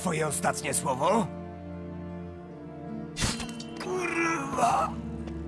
twoje ostatnie słowo? Kurwa!